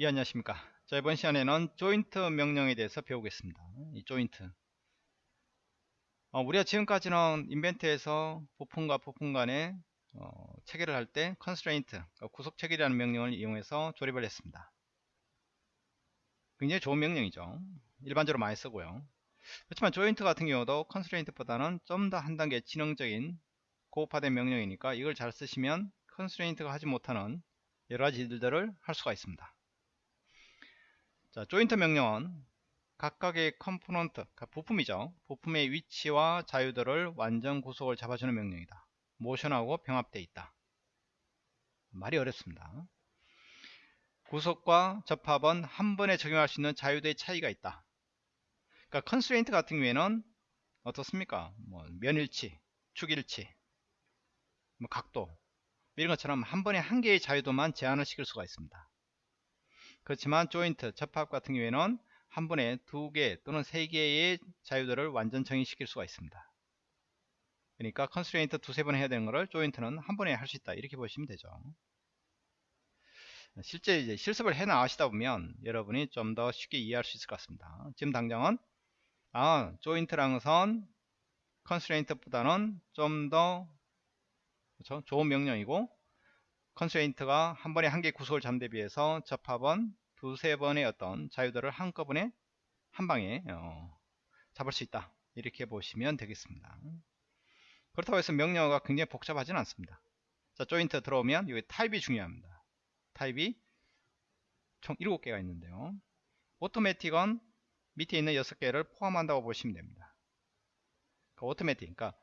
예 안녕하십니까. 자 이번 시간에는 조인트 명령에 대해서 배우겠습니다. 이 조인트. 어, 우리가 지금까지는 인벤트에서 부품과 부품 간의 어, 체계를 할때 constraint 그러니까 구속 체계라는 명령을 이용해서 조립을 했습니다. 굉장히 좋은 명령이죠. 일반적으로 많이 쓰고요. 그렇지만 조인트 같은 경우도 constraint보다는 좀 더 한 단계 지능적인 고급화된 명령이니까 이걸 잘 쓰시면 constraint가 하지 못하는 여러가지 일들을 할 수가 있습니다 자, 조인트 명령은 각각의 component, 그러니까 부품이죠. 부품의 위치와 자유도를 완전 구속을 잡아주는 명령이다. 모션하고 병합되어 있다. 말이 어렵습니다. 구속과 접합은 한 번에 적용할 수 있는 자유도의 차이가 있다. 그러니까 constraint 같은 경우에는 어떻습니까? 뭐 면일치, 축일치, 뭐 각도 이런 것처럼 한 번에 한 개의 자유도만 제한을 시킬 수가 있습니다. 그렇지만 조인트 접합 같은 경우에는 한 번에 두 개 또는 세 개의 자유도를 완전 정의시킬 수가 있습니다. 그러니까 constraint 두세 번 해야 되는 것을 조인트는 한 번에 할 수 있다 이렇게 보시면 되죠. 실제 이제 실습을 해 나가시다 보면 여러분이 좀 더 쉽게 이해할 수 있을 것 같습니다. 지금 당장은 아 조인트랑 선 constraint보다는 좀 더? 좋은 명령이고 constraint가 한 번에 한 개 구속을 잡는 데 비해서 접합은 두세 번의 어떤 자유도를 한꺼번에 한 방에 어, 잡을 수 있다. 이렇게 보시면 되겠습니다. 그렇다고 해서 명령어가 굉장히 복잡하지는 않습니다. 자 조인트 들어오면 여기 타입이 중요합니다. 타입이 총 7개가 있는데요. 오토매틱은 밑에 있는 6개를 포함한다고 보시면 됩니다. 그 오토매틱 그러니까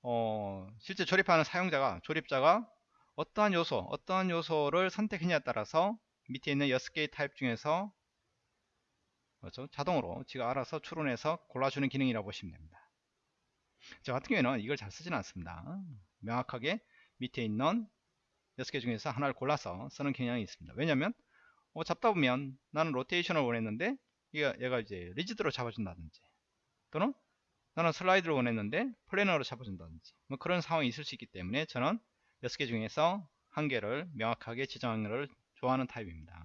어, 실제 조립하는 사용자가 조립자가 어떠한 요소, 어떠한 요소를 선택했냐에 따라서 밑에 있는 6개의 타입 중에서 그렇죠? 자동으로 지가 알아서 추론해서 골라주는 기능이라고 보시면 됩니다. 저 같은 경우에는 이걸 잘 쓰지는 않습니다. 명확하게 밑에 있는 6개 중에서 하나를 골라서 쓰는 경향이 있습니다. 왜냐하면 어, 잡다 보면 나는 로테이션을 원했는데 얘가, 얘가 이제 rigid로 잡아준다든지 또는 나는 슬라이드를 원했는데 planar로 잡아준다든지 뭐 그런 상황이 있을 수 있기 때문에 저는 6개 중에서 한 개를 명확하게 지정하는 것을 좋아하는 타입입니다.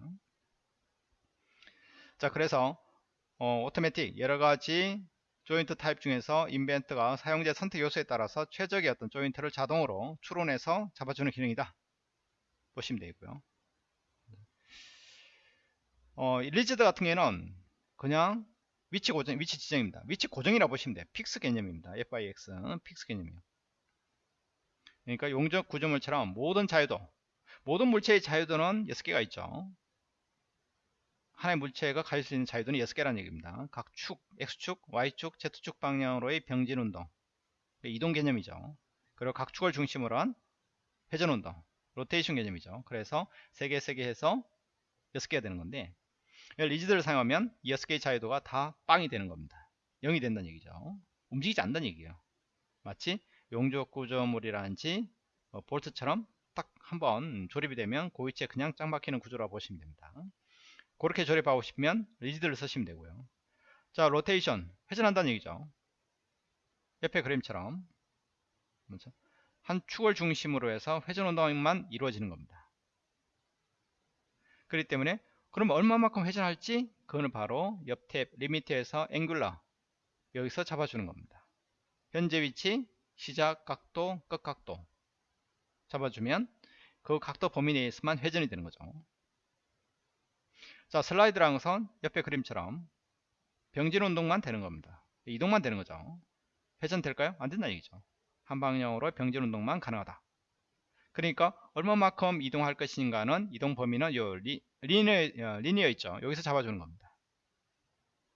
자 그래서 어, 오토매틱 여러 가지 조인트 타입 중에서 Inventor가 사용자 선택 요소에 따라서 최적의 어떤 조인트를 자동으로 추론해서 잡아주는 기능이다. 보시면 되고요. 어, rigid 같은 경우에는 그냥 위치 고정 위치 지정입니다. 위치 고정이라 고 보시면 돼요. fix 개념입니다. FIX fix 개념이에요 그러니까 용접 구조물처럼 모든 자유도 모든 물체의 자유도는 6개가 있죠. 하나의 물체가 가질 수 있는 자유도는 6개라는 얘기입니다. 각 축, X축, Y축, Z축 방향으로의 병진운동. 이동 개념이죠. 그리고 각 축을 중심으로 한 회전운동 로테이션 개념이죠. 그래서 3개 3개 해서 6개가 되는 건데 rigid를 사용하면 6개의 자유도가 다 빵이 되는 겁니다. 0이 된다는 얘기죠. 움직이지 않는다는 얘기예요. 마치 용접 구조물이라든지 어, 볼트처럼 딱 한번 조립이 되면 그 위치에 그냥 짱 박히는 구조라고 보시면 됩니다. 그렇게 조립하고 싶으면 rigid를 쓰시면 되고요. 자 로테이션 회전한다는 얘기죠. 옆에 그림처럼 그렇죠? 한 축을 중심으로 해서 회전 운동만 이루어지는 겁니다. 그렇기 때문에 그럼 얼마만큼 회전할지 그거는 바로 옆 탭 limit에서 angular 여기서 잡아주는 겁니다. 현재 위치 시작 각도, 끝 각도 잡아주면 그 각도 범위 내에서만 회전이 되는 거죠. 자, 슬라이드랑 선 옆에 그림처럼 병진 운동만 되는 겁니다. 이동만 되는 거죠. 회전 될까요? 안 된다는 얘기죠. 한 방향으로 병진 운동만 가능하다. 그러니까 얼마만큼 이동할 것인가는 이동 범위는 요 리, 리니어, 어, 리니어 있죠. 여기서 잡아주는 겁니다.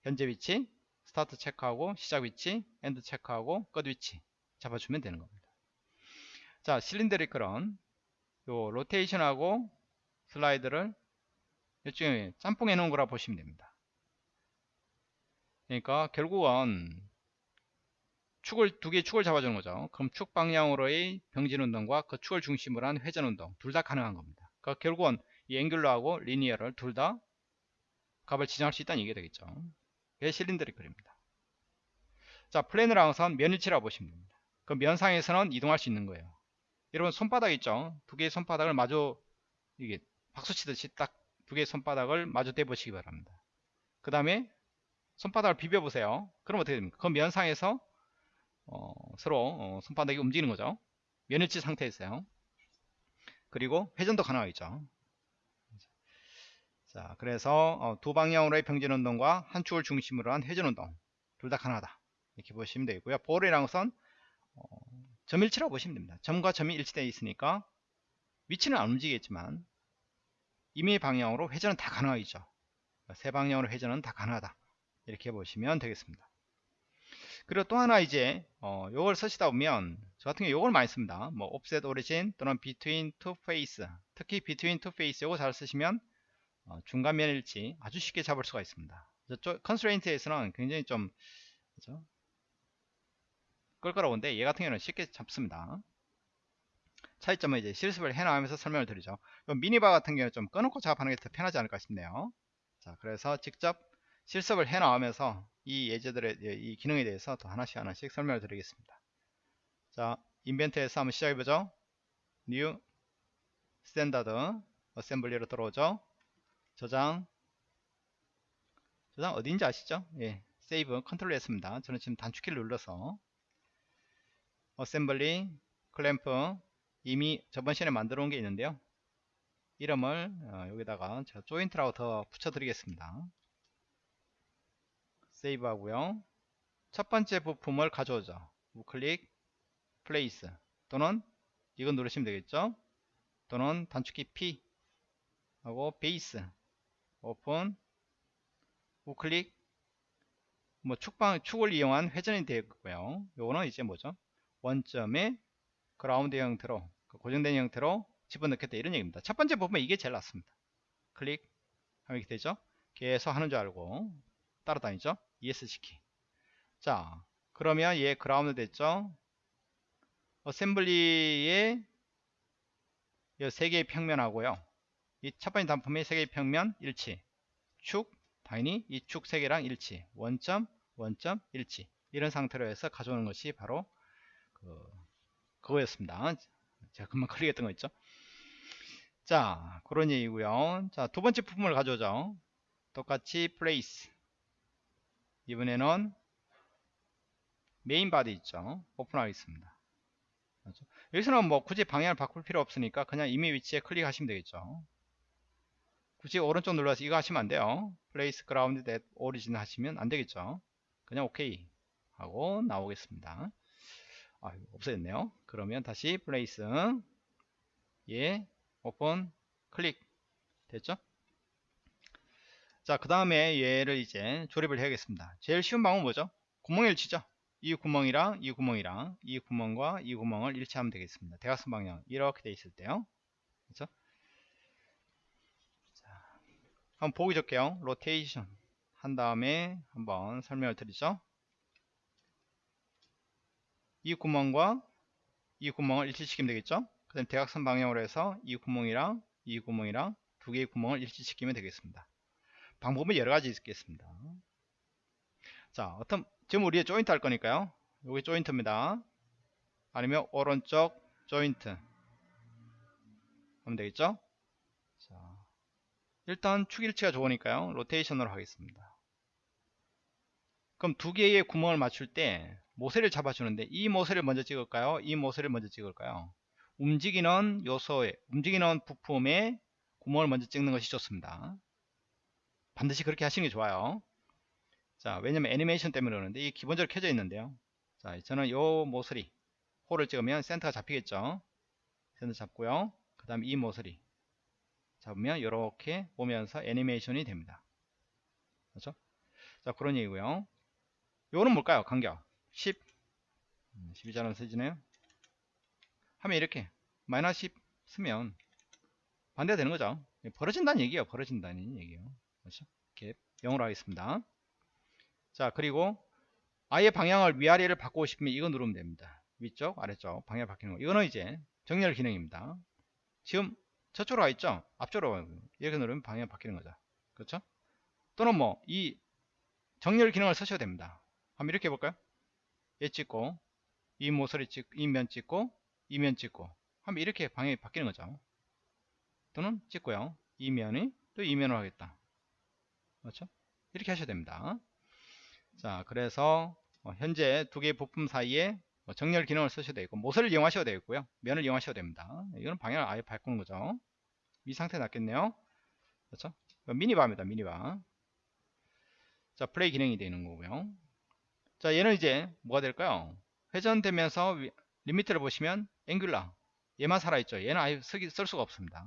현재 위치, start 체크하고 시작 위치, end 체크하고 끝 위치 잡아주면 되는 겁니다. 자, cylindrical은 요 로테이션하고 슬라이드를 이쪽에 짬뽕해 놓은 거라 보시면 됩니다. 그러니까 결국은 축을 두 개의 축을 잡아주는 거죠. 그럼 축 방향으로의 병진 운동과 그 축을 중심으로 한 회전 운동 둘 다 가능한 겁니다. 그러니까 결국은 이 앵귤러하고 리니어를 둘 다 값을 지정할 수 있다는 얘기가 되겠죠. 그게 실린더리컬입니다. 자, 플래너랑 선 면일치라고 보시면 됩니다. 그 면상에서는 이동할 수 있는 거예요. 여러분 손바닥 있죠? 두 개의 손바닥을 마주 이게 박수 치듯이 딱 두 개의 손바닥을 마주 대보시기 바랍니다. 그 다음에 손바닥을 비벼 보세요. 그럼 어떻게 됩니까? 그 면상에서 어, 서로 어, 손바닥이 움직이는 거죠. 면일치 상태에서요. 그리고 회전도 가능하겠죠. 자, 그래서 어, 두 방향으로의 평진 운동과 한 축을 중심으로 한 회전 운동 둘 다 가능하다. 이렇게 보시면 되고요. 볼이랑 선 어, 점일치라고 보시면 됩니다. 점과 점이 일치되어 있으니까 위치는 안 움직이겠지만 임의 방향으로 회전은 다 가능하겠죠. 세 방향으로 회전은 다 가능하다. 이렇게 보시면 되겠습니다. 그리고 또 하나 이제 어, 요걸 쓰시다 보면 저 같은 경우 요걸 많이 씁니다. 뭐 offset origin 또는 between two face 특히 between two face 요거 잘 쓰시면 어, 중간 면일치 아주 쉽게 잡을 수가 있습니다. 저쪽 constraint에서는 굉장히 좀 그죠? 껄끄러운데 얘 같은 경우는 쉽게 잡습니다. 차이점은 이제 실습을 해나가면서 설명을 드리죠. 미니바 같은 경우는 좀 꺼놓고 작업하는 게 더 편하지 않을까 싶네요. 자, 그래서 직접 실습을 해나가면서 이 예제들의 이 기능에 대해서 더 하나씩 하나씩 설명을 드리겠습니다. 자, 인벤터에서 한번 시작해보죠. New Standard Assembly로 들어오죠. 저장 저장 어디인지 아시죠? 예, save control 했습니다. 저는 지금 단축키를 눌러서 assembly clamp 이미 저번 시간에 만들어 온 게 있는데요. 이름을 어, 여기다가 제가 조인트라고 더 붙여 드리겠습니다. save 하고요. 첫 번째 부품을 가져오죠. 우클릭 place 또는 이건 누르시면 되겠죠. 또는 단축키 P 하고 base open 우클릭 뭐 축방 축을 이용한 회전이 되겠고요. 요거는 이제 뭐죠? 원점에 그라운드 형태로 그 고정된 형태로 집어넣겠다 이런 얘기입니다. 첫 번째 부품 이게 제일 낫습니다. 클릭 하면 이렇게 되죠. 계속 하는 줄 알고 따라다니죠. ESC키. 자, 그러면 얘 그라운드 됐죠. assembly의 세 개의 평면하고요. 이 첫 번째 단품의 세 개의 평면 일치. 축, 당연히 이 축 세 개랑 일치. 원점, 원점, 일치. 이런 상태로 해서 가져오는 것이 바로 그, 그거였습니다. 제가 금방 클릭했던 거 있죠. 자, 그런 얘기고요. 자, 두 번째 부품을 가져오죠. 똑같이 place. 이번에는 main body 있죠. 오픈하겠습니다. 그렇죠? 여기서는 뭐 굳이 방향을 바꿀 필요 없으니까 그냥 이미 위치에 클릭하시면 되겠죠. 굳이 오른쪽 눌러서 이거 하시면 안 돼요. place ground at origin 하시면 안 되겠죠. 그냥 오케이 하고 나오겠습니다. 아, 없어졌네요. 그러면 다시 place 예 오픈 클릭 됐죠? 자, 그 다음에 얘를 이제 조립을 해야겠습니다. 제일 쉬운 방법은 뭐죠? 구멍을 치죠. 이 구멍이랑 이 구멍이랑 이 구멍과 이 구멍을 일치하면 되겠습니다. 대각선 방향 이렇게 돼 있을 때요. 그렇죠? 자, 한번 보기 좋게요. 로테이션 한 다음에 한번 설명을 드리죠. 이 구멍과 이 구멍을 일치시키면 되겠죠. 그 다음에 대각선 방향으로 해서 이 구멍이랑 이 구멍이랑 두 개의 구멍을 일치시키면 되겠습니다. 방법은 여러 가지 있겠습니다. 자, 어떤 지금 우리 조인트 할 거니까요. 여기 조인트입니다. 아니면 오른쪽 조인트 하면 되겠죠? 자, 일단 축일치가 좋으니까요. 로테이션으로 하겠습니다. 그럼 두 개의 구멍을 맞출 때 모세를 잡아주는데 이 모세를 먼저 찍을까요? 이 모세를 먼저 찍을까요? 움직이는 요소에 움직이는 부품에 구멍을 먼저 찍는 것이 좋습니다. 반드시 그렇게 하시는 게 좋아요. 자, 왜냐면 애니메이션 때문에 그러는데 이 기본적으로 켜져 있는데요. 자, 저는 요 모서리 홀을 찍으면 센터가 잡히겠죠. 센터 잡고요. 그 다음에 이 모서리 잡으면 이렇게 보면서 애니메이션이 됩니다. 그렇죠? 자, 그런 얘기고요. 요거는 뭘까요? 간격 10 12자는 쓰지네요. 하면 이렇게 마이너스 10 쓰면 반대가 되는 거죠. 벌어진다는 얘기예요. 벌어진다는 얘기예요. 그렇죠? 이렇게 0으로 하겠습니다. 자, 그리고 아예 방향을 위아래를 바꾸고 싶으면 이거 누르면 됩니다. 위쪽, 아래쪽 방향 바뀌는 거. 이거는 이제 정렬 기능입니다. 지금 저쪽으로 가 있죠? 앞쪽으로 이렇게 누르면 방향 바뀌는 거죠. 그렇죠? 또는 뭐 이 정렬 기능을 쓰셔도 됩니다. 한번 이렇게 해볼까요? 얘 찍고 이 모서리 찍고 이면 찍고 이 면 찍고 하면 이렇게 방향이 바뀌는 거죠. 또는 찍고요. 이 면이 또 이면을 하겠다. 그렇죠? 이렇게 하셔야 됩니다. 자, 그래서 어, 현재 두 개의 부품 사이에 뭐 정렬 기능을 쓰셔도 되고 모서리를 이용하셔도 되고요. 면을 이용하셔도 됩니다. 이거는 방향을 아예 바꾸는 거죠. 이 상태 낫겠네요. 그렇죠? 미니바입니다. 미니바. 자, 플레이 기능이 되는 거고요. 자, 얘는 이제 뭐가 될까요? 회전되면서 위, limit를 보시면 angular 얘만 살아있죠. 얘는 아예 쓰기, 쓸 수가 없습니다.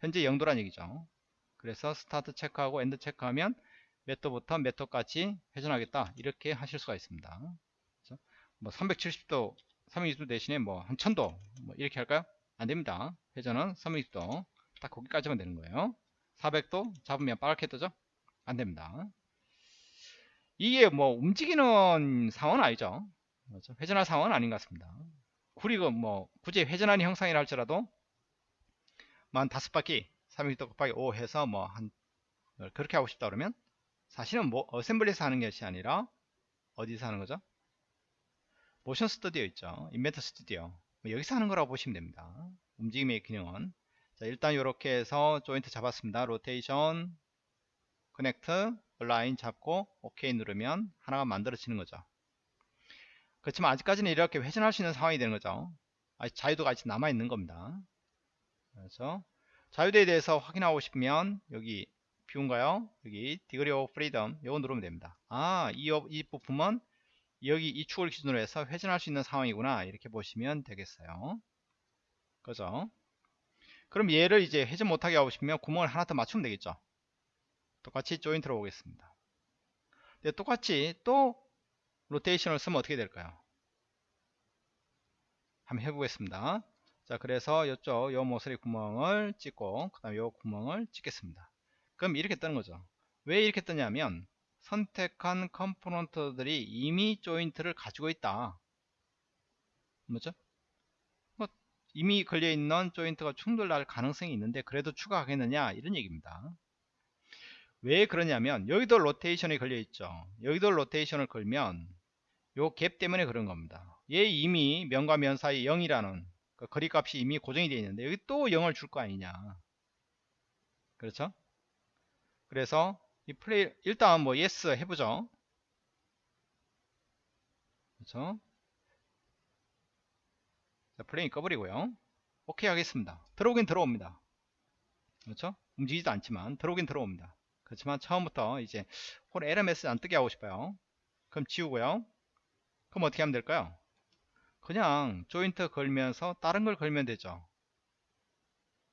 현재 0도란 얘기죠. 그래서 start 체크하고 end 체크하면 몇 도부터 몇 도까지 회전하겠다 이렇게 하실 수가 있습니다. 뭐 370도 320도 대신에 뭐 한 1000도 뭐 이렇게 할까요? 안됩니다. 회전은 320도 딱 거기까지만 되는 거예요. 400도 잡으면 빨갛게 뜨죠? 안됩니다. 이게 뭐 움직이는 상황은 아니죠. 그렇죠? 회전할 상황은 아닌 것 같습니다. 우리가 뭐 굳이 회전하는 형상이라 할지라도 만 다섯 바퀴 300도 곱하기 5 해서 뭐 한 그렇게 하고 싶다 그러면 사실은 뭐 assembly에서 하는 것이 아니라 어디서 하는 거죠? motion studio 있죠. 인벤터 스튜디오 뭐 여기서 하는 거라고 보시면 됩니다. 움직임의 기능은 자 일단 이렇게 해서 조인트 잡았습니다. rotation connect align 잡고 OK 누르면 하나가 만들어지는 거죠. 그렇지만 아직까지는 이렇게 회전할 수 있는 상황이 되는 거죠. 아직 자유도가 아직 남아 있는 겁니다. 그래서 자유도에 대해서 확인하고 싶으면 여기 view인가요? 여기 degree of freedom 이거 누르면 됩니다. 아, 이, 이 부품은 여기 이 축을 기준으로 해서 회전할 수 있는 상황이구나 이렇게 보시면 되겠어요. 그죠? 그럼 얘를 이제 회전 못하게 하고 싶으면 구멍을 하나 더 맞추면 되겠죠. 똑같이 조인트로 오겠습니다. 근데 똑같이 또 rotation을 쓰면 어떻게 될까요? 한번 해보겠습니다. 자 그래서 이쪽 요 모서리 구멍을 찍고 그 다음에 요 구멍을 찍겠습니다 그럼 이렇게 뜨는 거죠 왜 이렇게 뜨냐면 선택한 component들이 이미 조인트를 가지고 있다 뭐죠 뭐 이미 걸려있는 조인트가 충돌할 가능성이 있는데 그래도 추가하겠느냐 이런 얘기입니다 왜 그러냐면 여기도 로테이션이 걸려 있죠. 여기도 로테이션을 걸면 요 갭 때문에 그런 겁니다. 얘 이미 면과 면 사이 0이라는 그 거리값이 이미 고정이 되어 있는데 여기 또 0을 줄 거 아니냐. 그렇죠? 그래서 이 플레이 일단 뭐 yes 해보죠. 그렇죠? 자, 플레이 꺼버리고요. 오케이 하겠습니다. 들어오긴 들어옵니다. 그렇죠? 움직이지도 않지만 들어오긴 들어옵니다 그렇지만 처음부터 이제 홀 메시지 안 뜨게 하고 싶어요. 그럼 지우고요. 그럼 어떻게 하면 될까요? 그냥 조인트 걸면서 다른 걸 걸면 되죠.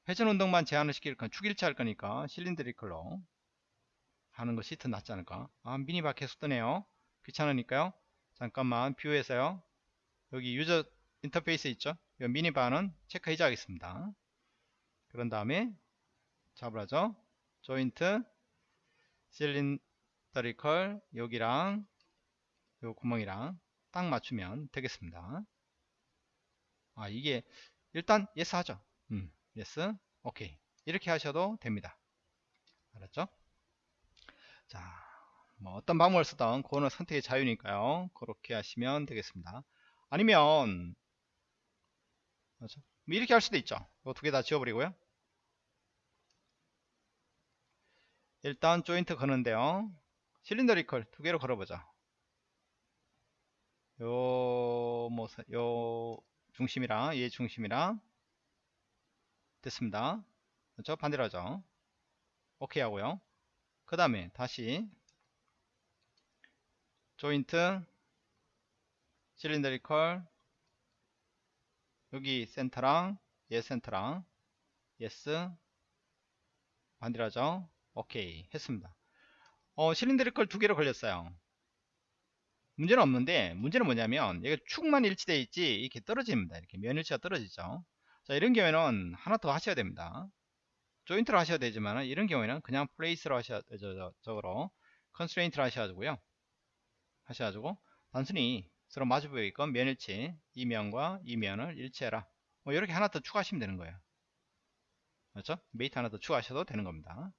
회전 운동만 제한을 시킬 건 축일치 할 거니까 cylindrical로 하는 것이 더 낫지 않을까? 아 미니바 계속 뜨네요. 귀찮으니까요. 잠깐만 view에서요. 여기 user interface 있죠? 이 미니바는 체크 해제하겠습니다. 그런 다음에 잡으라죠. 조인트 실린더리컬 여기랑 요 구멍이랑 딱 맞추면 되겠습니다. 아 이게 일단 yes 하죠? 음, yes. 오케이. 이렇게 하셔도 됩니다. 알았죠? 자 뭐 어떤 방법을 쓰던 그거는 선택의 자유니까요. 그렇게 하시면 되겠습니다. 아니면 그렇죠? 뭐 이렇게 할 수도 있죠. 이거 두 개 다 지워버리고요 일단 조인트 거는데요. 실린더 리컬 두 개로 걸어보자. 요, 뭐, 요, 중심이랑 얘 중심이랑 됐습니다. 그렇죠? 반대로 하죠. 오케이 하고요. 그 다음에 다시 조인트 cylindrical 여기 센터랑 얘 센터랑 yes 반대로 하죠 오케이 했습니다. 어 cylindrical 두 개로 걸렸어요. 문제는 없는데 문제는 뭐냐면 여기 축만 일치되어 있지 이렇게 떨어집니다. 이렇게 면일치가 떨어지죠. 자 이런 경우에는 하나 더 하셔야 됩니다. 조인트로 하셔야 되지만 이런 경우에는 그냥 place로 하셔야 되죠 저거로 constraint로 하셔가지고요. 하셔가지고 단순히 서로 마주 보이건 면일치 이 면과 이 면을 일치해라. 뭐 이렇게 하나 더 추가하시면 되는 거예요. 그렇죠? mate 하나 더 추가하셔도 되는 겁니다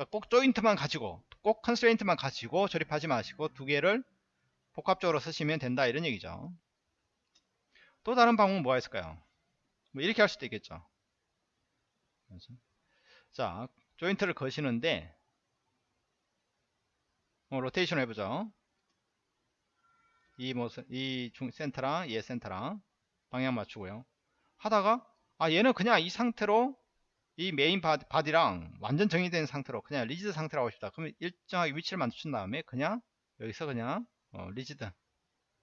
그러니까 꼭 조인트만 가지고 꼭 constraint만 가지고 조립하지 마시고 두 개를 복합적으로 쓰시면 된다 이런 얘기죠 또 다른 방법은 뭐가 있을까요 뭐 이렇게 할 수도 있겠죠? 자 조인트를 거시는데 어, 로테이션 해보죠. 이 모습, 이 중, 센터랑 얘 센터랑 방향 맞추고요. 하다가 아 얘는 그냥 이 상태로 이 main body, body랑 완전 정의된 상태로 그냥 rigid 상태로 하고 싶다. 그러면 일정하게 위치를 맞춘 다음에 그냥 여기서 그냥 어, rigid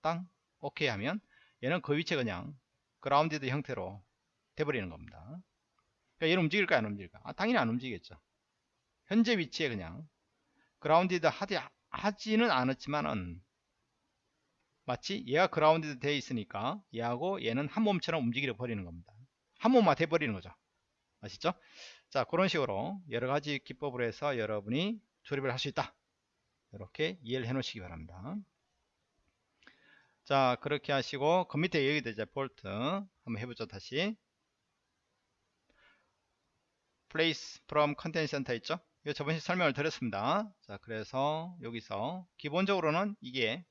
땅 오케이 하면 얘는 그 위치에 그냥 grounded 형태로 돼버리는 겁니다. 그러니까 얘는 움직일까 안 움직일까? 아, 당연히 안 움직이겠죠. 현재 위치에 그냥 grounded 하지, 하지는 않았지만은 마치 얘가 grounded 되어 있으니까 얘하고 얘는 한 몸처럼 움직여 버리는 겁니다. 한 몸만 돼 버리는 거죠. 아시죠? 자 그런 식으로 여러가지 기법으로 해서 여러분이 조립을 할 수 있다. 이렇게 이해를 해 놓으시기 바랍니다. 자 그렇게 하시고 그 밑에 여기도 이제 볼트 한번 해보죠 다시 place from content center 있죠 이거 저번에 설명을 드렸습니다 자 그래서 여기서 기본적으로는 이게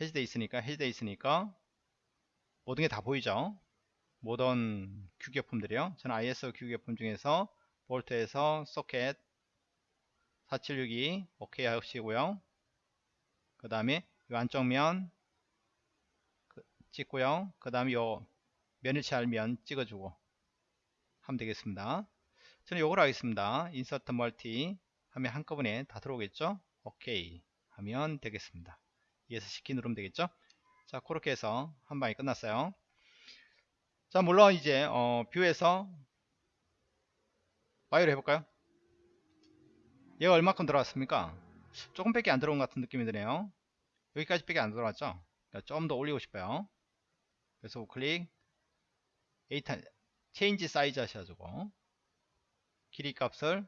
해지되어 있으니까 해지되어 있으니까 모든 게 다 보이죠 모든 규격품들이요. 저는 ISO 규격품 중에서 볼트에서 소켓 4762 오케이 하시고요. 그 다음에 이 안쪽 면 찍고요. 그 다음에 요 면일치 알면 찍어주고 하면 되겠습니다. 저는 요걸 하겠습니다. insert multi 하면 한꺼번에 다 들어오겠죠? 오케이 하면 되겠습니다. ESC 키 누르면 되겠죠? 자 그렇게 해서 한 방에 끝났어요 자 물론 이제 어, view에서 바이오를 해볼까요 얘가 얼마큼 들어왔습니까 조금 밖에 안 들어온 것 같은 느낌이 드네요 여기까지 밖에 안 들어왔죠 그러니까 좀 더 올리고 싶어요 그래서 우클릭 에이타 change size 하셔가지고 길이 값을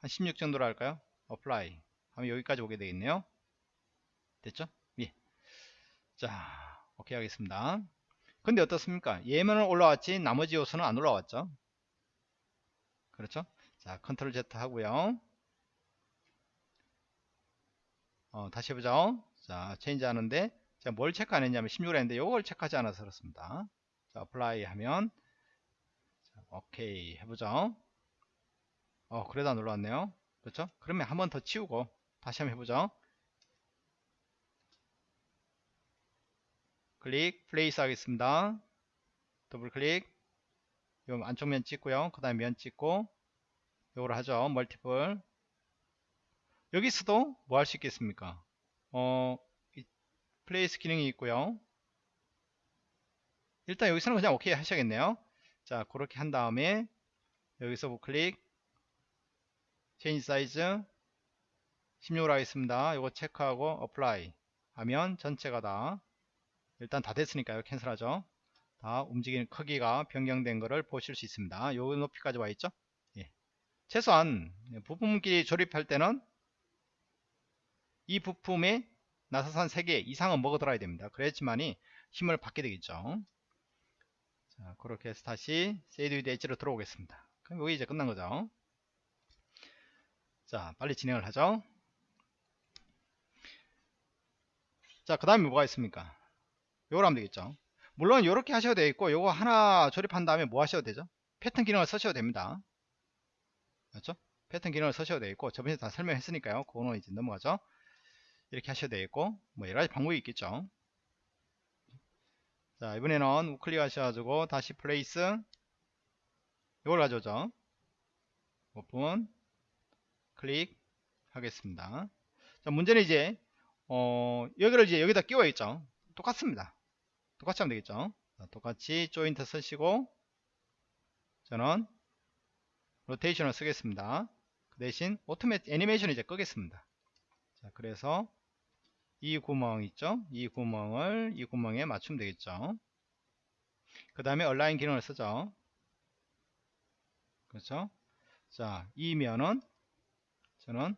한 16 정도로 할까요? apply 하면 여기까지 오게 되겠네요. 됐죠? 예. 자, 오케이 하겠습니다. 근데 어떻습니까? 얘만 올라왔지 나머지 요소는 안 올라왔죠? 그렇죠? 자, control Z 하고요. 어, 다시 해보죠. 자, change 하는데 제가 뭘 체크 안 했냐면 16을 했는데 이걸 체크하지 않아서 그렇습니다. 자, apply 하면 자, 오케이 해보죠. 어 그래도 안 올라왔네요 그렇죠 그러면 한 번 더 치우고 다시 한번 해보죠 클릭 place 하겠습니다. 더블 클릭. 요 안쪽 면 찍고요. 그 다음에 면 찍고 요걸 하죠. multiple. 여기서도 뭐 할 수 있겠습니까? 어 place 기능이 있고요. 일단 여기서는 그냥 오케이 하셔야겠네요. 자 그렇게 한 다음에 여기서 우클릭. change size. 16으로 하겠습니다. 이거 체크하고 apply 하면 전체가 다 일단 다 됐으니까요. cancel하죠. 다 움직이는 크기가 변경된 것을 보실 수 있습니다. 요 높이까지 와 있죠. 예. 최소한 부품끼리 조립할 때는 이 부품에 나사산 3개 이상은 먹어 들어야 됩니다. 그래야지만이 힘을 받게 되겠죠. 자, 그렇게 해서 다시 shaded with edge로 들어오겠습니다. 그럼 여기 이제 끝난 거죠. 자 빨리 진행을 하죠 자 그 다음에 뭐가 있습니까 요걸 하면 되겠죠. 물론 이렇게 하셔도 되겠고 요거 하나 조립한 다음에 뭐 하셔도 되죠? 패턴 기능을 쓰셔도 됩니다. 그렇죠? 패턴 기능을 쓰셔도 되겠고 저번에 다 설명했으니까요. 그거는 이제 넘어가죠. 이렇게 하셔도 되겠고 뭐 여러가지 방법이 있겠죠. 자 이번에는 우클릭 하셔가지고 다시 플레이스. 이걸 가져오죠. 오픈. 클릭. 하겠습니다. 자, 문제는 이제 어, 여기를 이제 여기다 끼워 있죠. 똑같습니다. 똑같이 하면 되겠죠. 자, 똑같이 조인트 쓰시고 저는 로테이션을 쓰겠습니다. 그 대신 오토메 애니메이션 이제 끄겠습니다. 자, 그래서 이 구멍 있죠? 이 구멍을 이 구멍에 맞추면 되겠죠. 그 다음에 align 기능을 쓰죠. 그렇죠? 자, 이 면은 저는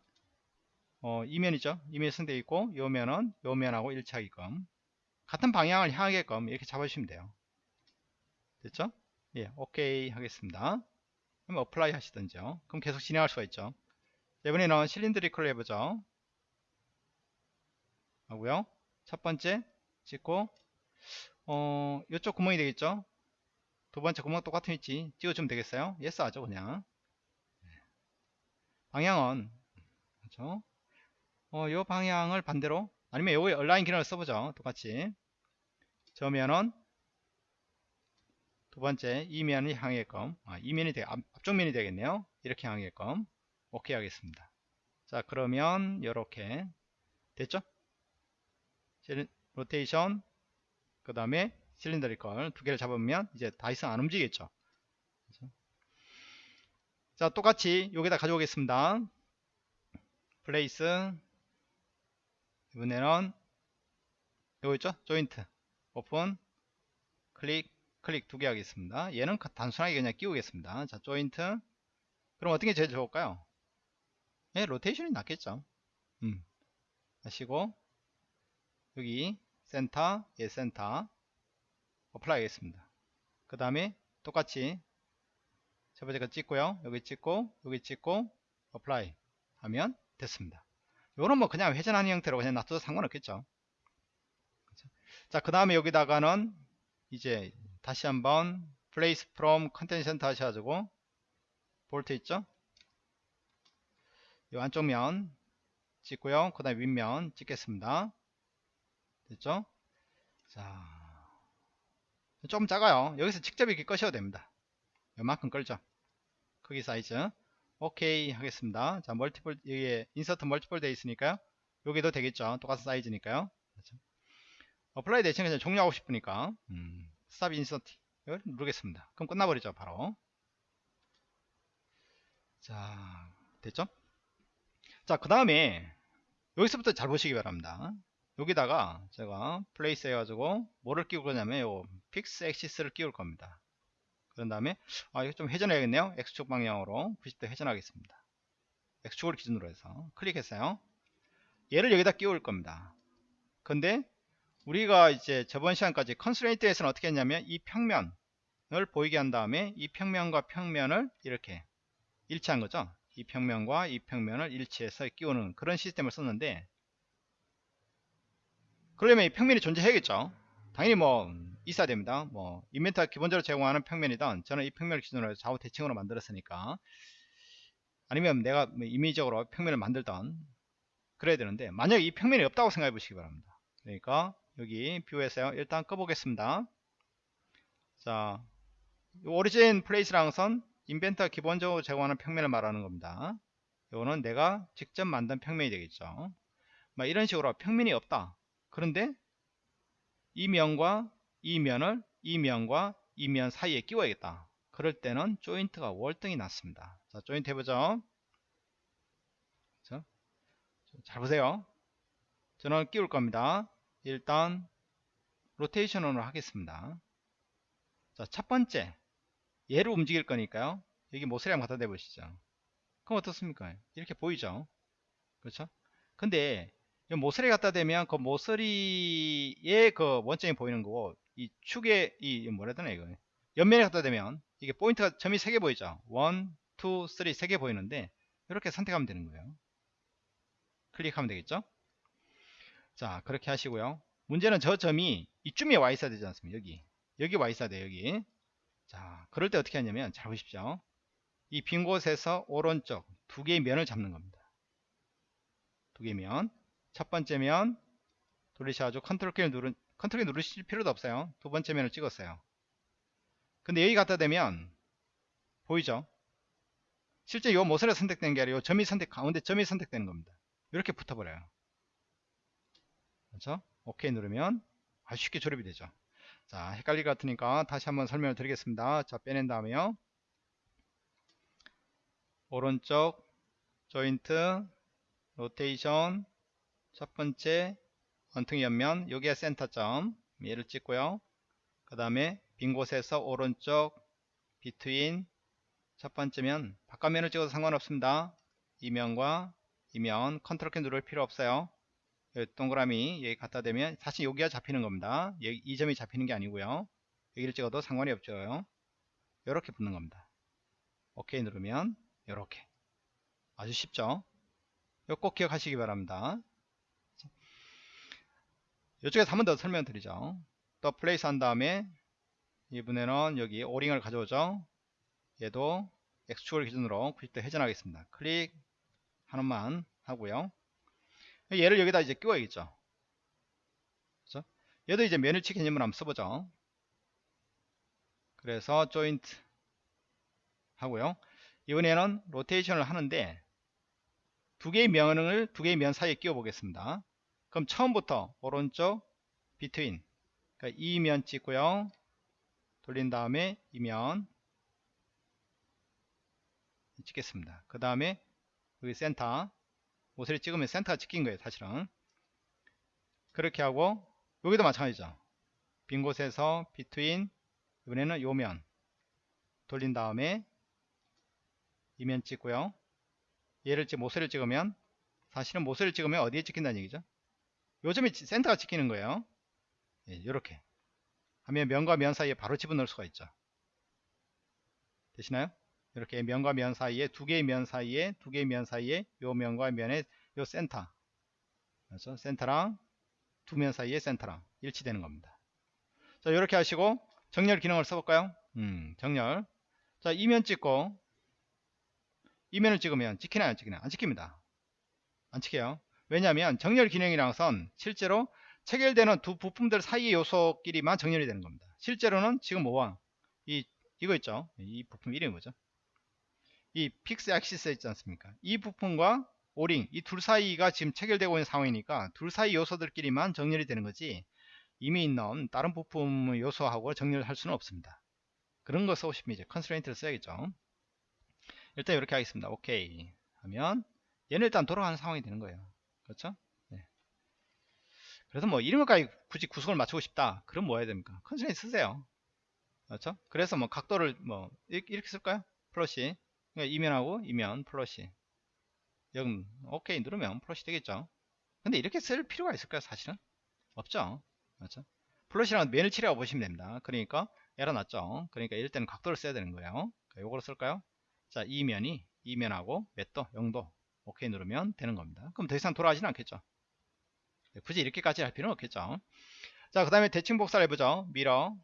어, 이 면이죠. 이 면 선택되어 있고 요 면은 요 면하고 일치하게끔 같은 방향을 향하게끔 이렇게 잡아주시면 돼요. 됐죠? 예, 오케이 하겠습니다. 그럼 apply 하시던지요. 그럼 계속 진행할 수가 있죠. 이번에는 cylindrical로 해보죠. 하고요. 첫 번째 찍고 어, 이쪽 구멍이 되겠죠. 두 번째 구멍 똑같은 위치 찍어주면 되겠어요. yes 하죠 그냥. 네. 방향은 그렇죠? 어, 요 방향을 반대로 아니면 요거 align 기능을 써보죠. 똑같이 저 면은 두 번째 이 면이 향하게끔 아, 이 면이 되 앞, 앞쪽 면이 되겠네요. 이렇게 향하게끔 오케이 하겠습니다. 자 그러면 이렇게 됐죠? 로테이션 그 다음에 cylindrical 두 개를 잡으면 이제 다 이상 안 움직이겠죠. 그렇죠? 자 똑같이 여기다 가져오겠습니다. place 이번에는 이거 있죠? 조인트 오픈 클릭 클릭 두 개 하겠습니다. 얘는 단순하게 그냥 끼우겠습니다. 자 조인트 그럼 어떻게 제일 좋을까요? 예, 로테이션이 낫겠죠. 음. 하시고 여기 센터, 예 센터 apply 하겠습니다. 그 다음에 똑같이 첫 번째 거 찍고요. 여기 찍고 여기 찍고 apply 하면 됐습니다. 요런 뭐 그냥 회전하는 형태로 그냥 놔둬도 상관없겠죠. 자, 그 다음에 여기다가는 이제 다시 한번 place from content center 하셔가지고 볼트 있죠? 이 안쪽 면 찍고요. 그 다음에 윗면 찍겠습니다. 됐죠? 자, 좀 작아요. 여기서 직접 이렇게 끄셔도 됩니다. 요만큼 끌죠. 크기 사이즈. 오케이 하겠습니다. 자, multiple, 여기에 insert multiple 되어 있으니까요. 여기도 되겠죠. 똑같은 사이즈니까요. 그렇죠? apply 대신 그냥 종료하고 싶으니까, 음, stop insert. 이걸 누르겠습니다. 그럼 끝나버리죠. 바로. 자, 됐죠? 자, 그 다음에, 여기서부터 잘 보시기 바랍니다. 여기다가 제가 place 해가지고 뭐를 끼울 거냐면 요 픽스 엑시스를 끼울 겁니다. 그런 다음에 아 이거 좀 회전해야겠네요. X축 방향으로 90도 회전하겠습니다. X축을 기준으로 해서 클릭했어요. 얘를 여기다 끼울 겁니다. 근데 우리가 이제 저번 시간까지 컨스트레이트에서는 어떻게 했냐면 이 평면을 보이게 한 다음에 이 평면과 평면을 이렇게 일치한 거죠. 이 평면과 이 평면을 일치해서 끼우는 그런 시스템을 썼는데 그러려면 이 평면이 존재해야겠죠. 당연히 뭐 있어야 됩니다. 뭐 인벤트가 기본적으로 제공하는 평면이든 저는 이 평면을 기준으로 좌우 대칭으로 만들었으니까 아니면 내가 뭐 임의적으로 평면을 만들던 그래야 되는데 만약에 이 평면이 없다고 생각해 보시기 바랍니다. 그러니까 여기 뷰에서요. 일단 꺼보겠습니다. 자, 오리진 플레이스라는 것은 인벤트가 기본적으로 제공하는 평면을 말하는 겁니다. 이거는 내가 직접 만든 평면이 되겠죠. 막 이런 식으로 평면이 없다. 그런데 이 면과 이 면을 이 면과 이 면 사이에 끼워야겠다. 그럴 때는 조인트가 월등히 낫습니다. 자, 조인트 해보죠. 자, 잘 보세요. 저는 끼울 겁니다. 일단 로테이션으로 하겠습니다. 자, 첫 번째 얘를 움직일 거니까요. 여기 모서리 한번 갖다 대보시죠. 그럼 어떻습니까? 이렇게 보이죠? 그렇죠? 근데 모서리 갖다 대면 그 모서리의 그 원점이 보이는 거고 이 축에 이 뭐라 해야 되나 이거? 옆면에 갖다 대면 이게 포인트가 점이 3개 보이죠? 1, 2, 3 3개 보이는데 이렇게 선택하면 되는 거예요. 클릭하면 되겠죠? 자 그렇게 하시고요. 문제는 저 점이 이쯤에 와 있어야 되지 않습니까? 여기. 여기 와 있어야 돼요 여기. 자 그럴 때 어떻게 하냐면 잘 보십시오. 이 빈 곳에서 오른쪽 두 개의 면을 잡는 겁니다. 두 개의 면첫 번째 면. 돌리셔가지고 컨트롤 키를 누르 컨트롤 키 누르실 필요도 없어요. 두 번째 면을 찍었어요. 근데 여기 갖다 대면 보이죠? 실제 이 모서리가 선택된 게 아니라 이 점이 선택 가운데 점이 선택되는 겁니다. 이렇게 붙어버려요. 그렇죠? 오케이 누르면 아주 쉽게 조립이 되죠. 자 헷갈릴 것 같으니까 다시 한번 설명을 드리겠습니다. 자 빼낸 다음에요. 오른쪽 조인트 로테이션 첫 번째 원통이 옆면 여기에 센터점 얘를 찍고요. 그 다음에 빈 곳에서 오른쪽 between 첫 번째면 바깥면을 찍어도 상관없습니다. 이면과 이면 컨트롤 키 누를 필요 없어요. 동그라미 여기 갖다 대면 사실 여기가 잡히는 겁니다. 여기 이 점이 잡히는 게 아니고요. 여기를 찍어도 상관이 없죠. 이렇게 붙는 겁니다. 오케이 누르면 이렇게. 아주 쉽죠? 이거 꼭 기억하시기 바랍니다 이쪽에서 한 번 더 설명드리죠. 또 place 한 다음에 이번에는 여기 오링을 가져오죠. 얘도 X축을 기준으로 90도 회전하겠습니다. 클릭 하나만 하고요 얘를 여기다 이제 끼워야겠죠 그죠 얘도 이제 면일치 개념을 한번 써보죠 그래서 조인트 하고요 이번에는 로테이션을 하는데 두 개의 면을 두 개의 면 사이에 끼워 보겠습니다 그럼 처음부터 오른쪽 between. 그러니까 이면 찍고요. 돌린 다음에 이면 찍겠습니다. 그 다음에 여기 센터 모서리 찍으면 센터가 찍힌 거예요 사실은. 그렇게 하고 여기도 마찬가지죠. 빈 곳에서 between 이번에는 요면 돌린 다음에 이면 찍고요. 얘를 찍 모서리를 찍으면 사실은 모서리를 찍으면 어디에 찍힌다는 얘기죠 요점이 센터가 찍히는 거예요. 예, 이렇게. 하면 면과 면 사이에 바로 집어넣을 수가 있죠. 되시나요? 이렇게 면과 면 사이에 두 개의 면 사이에 두 개의 면 사이에 요 면과 면의 요 센터. 그래서 센터랑 두 면 사이에 센터랑 일치되는 겁니다. 자 이렇게 하시고 정렬 기능을 써볼까요? 음 정렬. 자 이면 찍고 이면을 찍으면 찍히나요 안 찍히나요 안 찍힙니다. 안 찍혀요 왜냐하면 정렬 기능이란 건 실제로 체결되는 두 부품들 사이의 요소끼리만 정렬이 되는 겁니다. 실제로는 지금 뭐와 이 이거 있죠? 이 부품 이름이 뭐죠? 이 fix axis 있지 않습니까? 이 부품과 오링 이 둘 사이가 지금 체결되고 있는 상황이니까 둘 사이 요소들끼리만 정렬이 되는 거지 이미 있는 다른 부품 요소하고 정렬할 수는 없습니다. 그런 거 써오시면 이제 constraint를 써야겠죠. 일단 이렇게 하겠습니다. 오케이. 하면 얘는 일단 돌아가는 상황이 되는 거예요 그렇죠? 네. 그래서 뭐 이런 것까지 굳이 구성을 맞추고 싶다. 그럼 뭐 해야 됩니까? constraint 쓰세요. 그렇죠? 그래서 뭐 각도를 뭐 이렇게 쓸까요? flush. 그러니까 이면하고 이면 flush. 여기 오케이 누르면 flush 되겠죠? 근데 이렇게 쓸 필요가 있을까요 사실은? 없죠? 그렇죠? flush랑 면일치라고 보시면 됩니다. 그러니까 에러 났죠? 그러니까 이럴 때는 각도를 써야 되는 거예요. 요거를 쓸까요? 자 이면이 이면하고 몇 도? 0도 오케이 누르면 되는 겁니다. 그럼 더 이상 돌아가지는 않겠죠. 네, 굳이 이렇게까지 할 필요는 없겠죠. 자 그 다음에 대칭 복사를 해보죠. mirror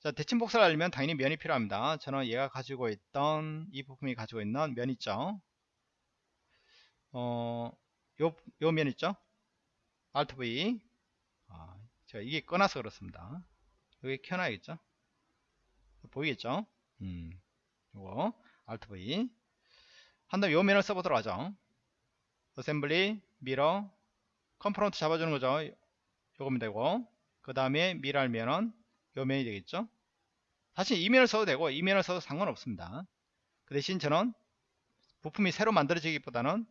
자 대칭 복사를 하려면 당연히 면이 필요합니다. 저는 얘가 가지고 있던 이 부품이 가지고 있는 면 있죠. 어, 요, 요 면 있죠? Alt V. 아, 제가 이게 꺼놔서 그렇습니다. 여기 켜놔야겠죠? 보이겠죠? 음, 요거 Alt V. 한 다음에 요 면을 써보도록 하죠 assembly mirror component 잡아주는 거죠. 요거면 되고 그 다음에 mirror할 면은 요 면이 되겠죠? 사실 이면을 써도 되고 이면을 써도 상관없습니다. 그 대신 저는 부품이 새로 만들어지기보다는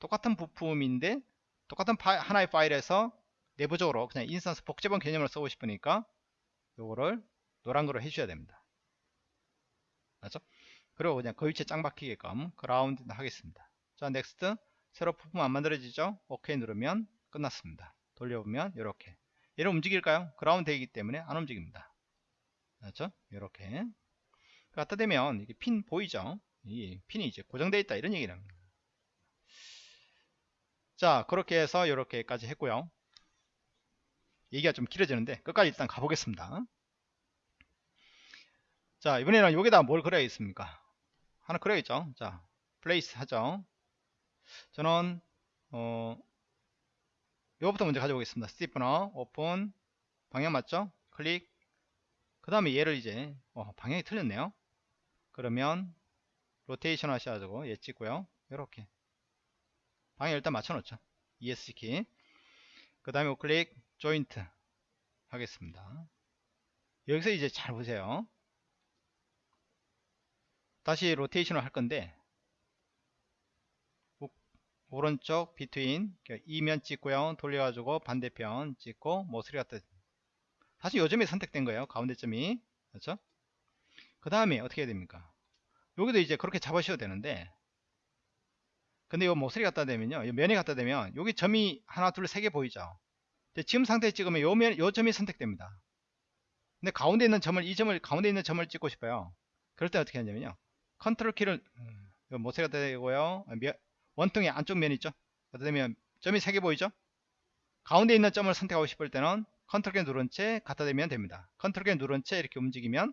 똑같은 부품인데 똑같은 파일, 하나의 파일에서 내부적으로 그냥 instance 복제본 개념을 쓰고 싶으니까 요거를 노란 거로 해주셔야 됩니다. 맞죠? 그리고 그냥 그 위치에 짱 박히게끔 그라운드 하겠습니다. 자 next 새로 부품 안 만들어지죠? 오케이 누르면 끝났습니다. 돌려보면 이렇게. 얘를 움직일까요? 그라운드 되기 때문에 안 움직입니다. 그렇죠? 이렇게. 갖다 대면 이게 핀 보이죠? 이 핀이 이제 고정되어 있다 이런 얘기를 합니다. 자 그렇게 해서 이렇게까지 했고요. 얘기가 좀 길어지는데 끝까지 일단 가보겠습니다. 자 이번에는 여기다 뭘 그려야겠습니까? 하나 그려야겠죠. 자 place 하죠 저는 어 요거부터 먼저 가져보겠습니다. stiffener 오픈 방향 맞죠? 클릭. 그 다음에 얘를 이제 어, 방향이 틀렸네요. 그러면 로테이션 하셔가지고 얘 찍고요. 이렇게. 방향 일단 맞춰 놓죠. ESC 키그 다음에 우클릭 조인트 하겠습니다. 여기서 이제 잘 보세요. 다시 로테이션을 할 건데 오른쪽 비트윈 이면 찍고요 돌려가지고 반대편 찍고 모서리 갖다 사실 요점이 선택된 거예요 가운데점이. 그렇죠? 그 다음에 어떻게 해야 됩니까? 여기도 이제 그렇게 잡으셔도 되는데. 근데 이 모서리 갖다 대면요 면이 갖다 대면 여기 점이 하나 둘 세 개 보이죠? 지금 상태에 찍으면 요, 면, 요 점이 선택됩니다. 근데 가운데 있는 점을 이 점을 가운데 있는 점을 찍고 싶어요. 그럴 때 어떻게 하냐면요. 컨트롤 키를 음, 모서리 갖다 대고요 원통의 안쪽 면 있죠? 갖다 대면 점이 세개 보이죠? 가운데 있는 점을 선택하고 싶을 때는 컨트롤 키 누른 채 갖다 대면 됩니다. 컨트롤 키 누른 채 이렇게 움직이면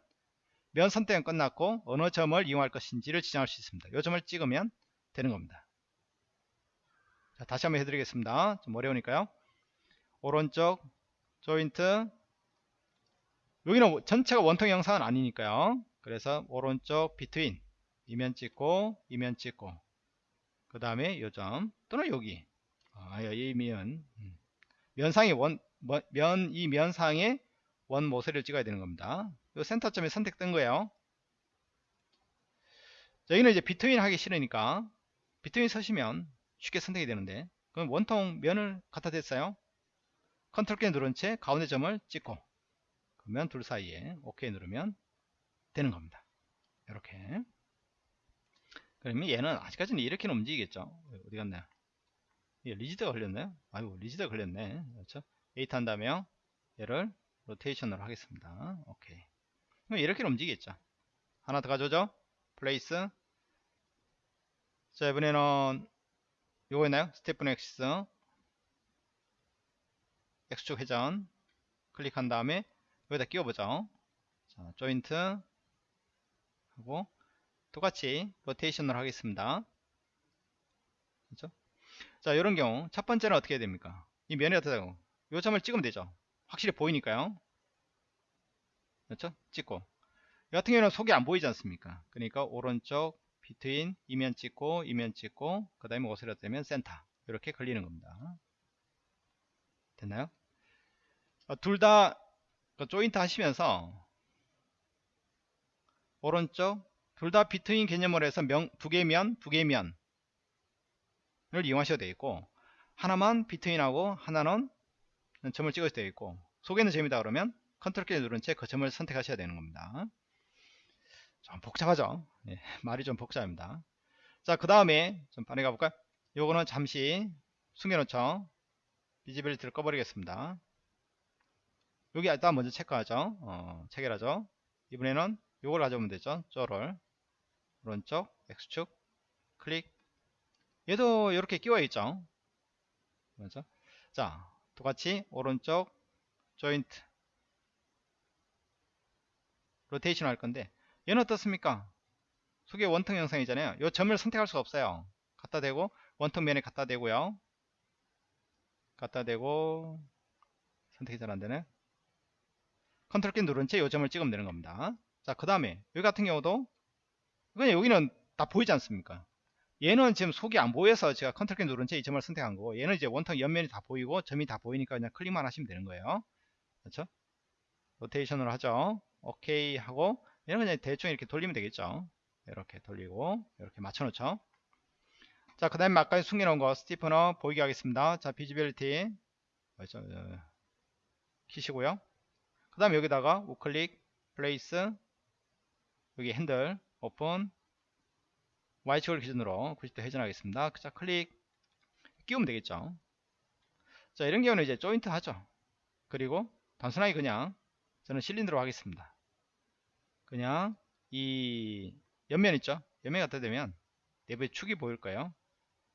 면 선택은 끝났고 어느 점을 이용할 것인지를 지정할 수 있습니다. 이 점을 찍으면 되는 겁니다. 자, 다시 한번 해드리겠습니다. 좀 어려우니까요. 오른쪽 조인트. 여기는 전체가 원통 형상은 아니니까요. 그래서 오른쪽 between. 이면 찍고 이면 찍고 그 다음에 요점 또는 여기 아, 이 면, 음. 면상의 원, 면, 이 면상에 원 모서리를 찍어야 되는 겁니다. 이 센터점이 선택된 거예요. 여기는 이제 between 하기 싫으니까 between 쓰시면 쉽게 선택이 되는데 그럼 원통 면을 갖다 댔어요. 컨트롤 키 누른 채 가운데 점을 찍고 그러면 둘 사이에 OK 누르면 되는 겁니다. 이렇게 그러면 얘는 아직까지는 이렇게는 움직이겠죠. 어디 갔나요? 예, rigid가 걸렸나요? 아이고 rigid가 걸렸네. 그렇죠? edit 한 다음에요. 얘를 로테이션으로 하겠습니다. 오케이. 그럼 이렇게 움직이겠죠. 하나 더 가져오죠. place. 자 이번에는 요거 있나요? stiffener axis. X축 회전. 클릭한 다음에 여기다 끼워보죠. 자, 조인트 하고 똑같이 로테이션을 하겠습니다. 그렇죠? 자, 이런 경우 첫 번째는 어떻게 해야 됩니까? 이 면이 어떻다고? 요 점을 찍으면 되죠. 확실히 보이니까요. 그렇죠? 찍고. 이 같은 경우는 속이 안 보이지 않습니까? 그러니까 오른쪽 비트인 이면 찍고 이면 찍고 그 다음에 오스레 되면 센터 이렇게 걸리는 겁니다. 됐나요? 어, 둘다 그 조인트 하시면서 오른쪽 둘 다 between 개념으로 해서 면, 두 개면 두 개면을 이용하셔도 되겠고 하나만 between하고 하나는 점을 찍어도 되겠고 속에는 점이다 그러면 컨트롤 키 누른 채 그 점을 선택하셔야 되는 겁니다. 좀 복잡하죠? 예, 말이 좀 복잡합니다. 자, 그 다음에 좀 반해 가볼까요? 요거는 잠시 숨겨놓죠. visibility를 꺼버리겠습니다. 여기 일단 먼저 체크하죠. 어, 체결하죠. 이번에는 요걸 가져오면 되죠. 쪼를 오른쪽 X축 클릭 얘도 이렇게 끼워 있죠. 그렇죠? 자, 똑같이 오른쪽 조인트 로테이션 할 건데 얘는 어떻습니까? 속의 원통 형상이잖아요. 이 점을 선택할 수가 없어요. 갖다 대고 원통 면에 갖다 대고요. 갖다 대고 선택이 잘 안되네. 컨트롤 키 누른 채 요점을 찍으면 되는 겁니다. 자, 그 다음에 여기 같은 경우도 그냥 여기는 다 보이지 않습니까? 얘는 지금 속이 안 보여서 제가 컨트롤 키 누른 채 이 점을 선택한 거고 얘는 이제 원통 옆면이 다 보이고 점이 다 보이니까 그냥 클릭만 하시면 되는 거예요. 그렇죠? 로테이션으로 하죠. 오케이 하고 얘는 그냥 대충 이렇게 돌리면 되겠죠. 이렇게 돌리고 이렇게 맞춰 놓죠. 자, 그 다음에 아까 숨겨 놓은 거 stiffener 보이게 하겠습니다. 자, visibility 키시고요. 그 다음에 여기다가 우클릭 place 여기 핸들 오픈 Y축을 기준으로 90도 회전하겠습니다. 자 클릭 끼우면 되겠죠. 자 이런 경우는 이제 조인트 하죠. 그리고 단순하게 그냥 저는 실린더로 하겠습니다. 그냥 이 옆면 있죠. 옆면 갖다 대면 내부에 축이 보일 거예요.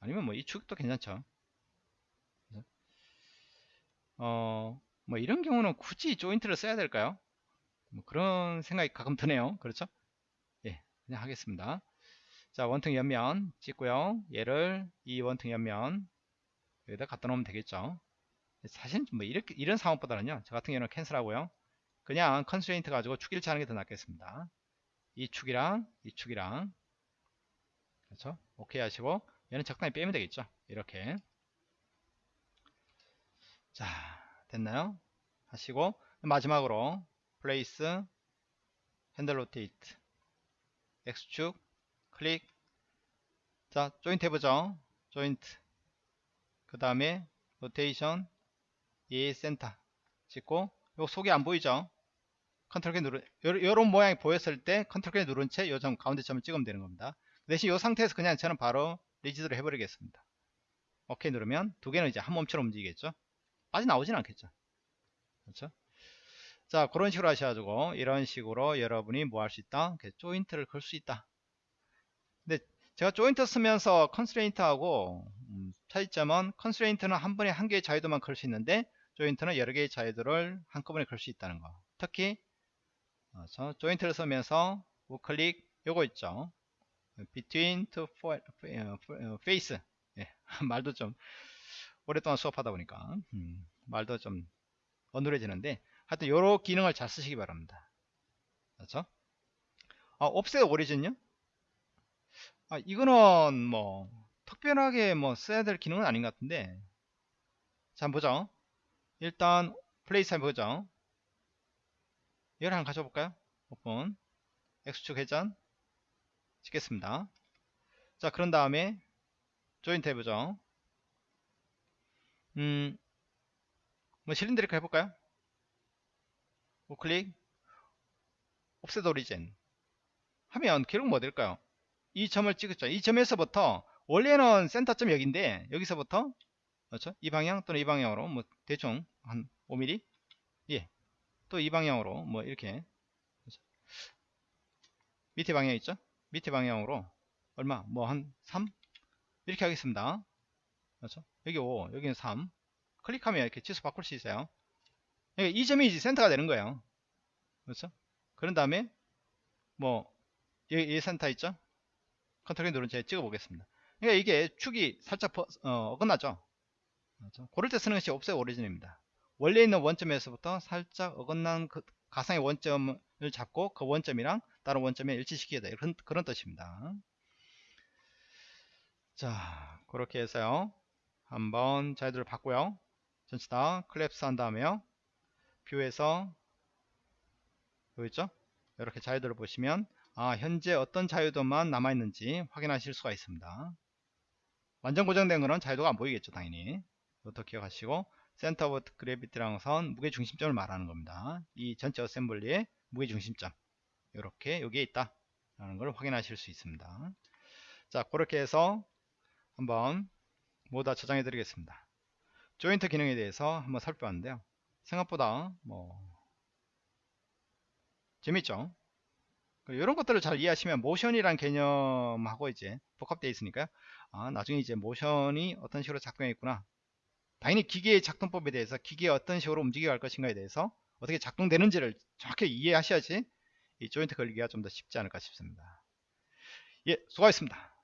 아니면 뭐 이 축도 괜찮죠. 어, 뭐 이런 경우는 굳이 조인트를 써야 될까요? 뭐 그런 생각이 가끔 드네요. 그렇죠? 예, 그냥 하겠습니다. 자, 원통 옆면 찍고요. 얘를 이 원통 옆면 여기다 갖다 놓으면 되겠죠. 사실 뭐 이렇게 이런 상황보다는요. 저 같은 경우는 cancel하고요. 그냥 constraint 가지고 축일치 하는 게 더 낫겠습니다. 이 축이랑 이 축이랑 그렇죠? 오케이 하시고 얘는 적당히 빼면 되겠죠. 이렇게 자 됐나요? 하시고 마지막으로 place 핸들 rotate X축 클릭. 자 조인트 해보죠. 조인트 그 다음에 로테이션 예 센터 찍고 요 속이 안 보이죠? 컨트롤 키 누른 요런 모양이 보였을 때 컨트롤 키 누른 채 요 점 가운데 점을 찍으면 되는 겁니다. 대신 요 상태에서 그냥 저는 바로 rigid를 해버리겠습니다. 오케이 누르면 두 개는 이제 한 몸처럼 움직이겠죠? 빠져나오진 않겠죠? 그렇죠 자 그런 식으로 하셔가지고 이런 식으로 여러분이 뭐 할 수 있다? 조인트를 걸 수 있다. 근데 제가 조인트 쓰면서 constraint하고 음, 차이점은 constraint는 한 번에 한 개의 자유도만 걸 수 있는데 조인트는 여러 개의 자유도를 한꺼번에 걸 수 있다는 거. 특히 어, 조인트를 쓰면서 우클릭 요거 있죠. between two face. 예, 말도 좀 오랫동안 수업하다 보니까. 음, 말도 좀 어눌해지는데 하여튼 요런 기능을 잘 쓰시기 바랍니다. 그렇죠? 아 offset origin요? 아 이거는 뭐 특별하게 뭐 써야 될 기능은 아닌 것 같은데. 자 한번 보죠. 일단 place 한번 보죠. 이걸 한번 가져볼까요? 오픈. X축 회전. 찍겠습니다. 자 그런 다음에 조인트 해보죠. 음, 뭐 실린드리크 해볼까요 우클릭 옵셋 오리진. 하면 기록 뭐 될까요? 이 점을 찍었죠. 이 점에서부터 원래는 센터점 여기인데 여기서부터 그렇죠? 이 방향 또는 이 방향으로 뭐 대충 한 5mm 예 또 이 방향으로 뭐 이렇게 그렇죠? 밑에 방향 있죠? 밑에 방향으로 얼마? 뭐 한 3 이렇게 하겠습니다. 그렇죠? 여기 5 여기는 3 클릭하면 이렇게 치수 바꿀 수 있어요 그러니까 이 점이 이제 센터가 되는 거예요. 그렇죠? 그런 다음에 뭐 여기 이 센터 있죠? 컨트롤 누른 채 찍어 보겠습니다. 그러니까 이게 축이 살짝 버, 어, 어긋나죠? 그렇죠? 그럴 때 쓰는 것이 offset origin입니다. 원래 있는 원점에서부터 살짝 어긋난 그 가상의 원점을 잡고 그 원점이랑 다른 원점에 일치시키게 그런, 그런 뜻입니다. 자 그렇게 해서요. 한번 자유도를 받고요. 전체 다 클랩스 한 다음에요 뷰에서 있죠? 이렇게 자유도를 보시면 아 현재 어떤 자유도만 남아있는지 확인하실 수가 있습니다. 완전 고정된 거는 자유도가 안 보이겠죠 당연히. 이것도 기억하시고 center of gravity라는 건 무게 중심점을 말하는 겁니다. 이 전체 assembly의 무게 중심점. 이렇게 여기에 있다 라는 걸 확인하실 수 있습니다. 자 그렇게 해서 한번 모두 다 저장해 드리겠습니다. 조인트 기능에 대해서 한번 살펴봤는데요 생각보다 뭐 재밌죠? 이런 것들을 잘 이해하시면 모션이란 개념하고 이제 복합되어 있으니까요. 아 나중에 이제 모션이 어떤 식으로 작동해 있구나. 당연히 기계의 작동법에 대해서 기계가 어떤 식으로 움직여 갈 것인가에 대해서 어떻게 작동되는지를 정확히 이해하셔야지 이 조인트 걸리기가 좀 더 쉽지 않을까 싶습니다. 예 수고하셨습니다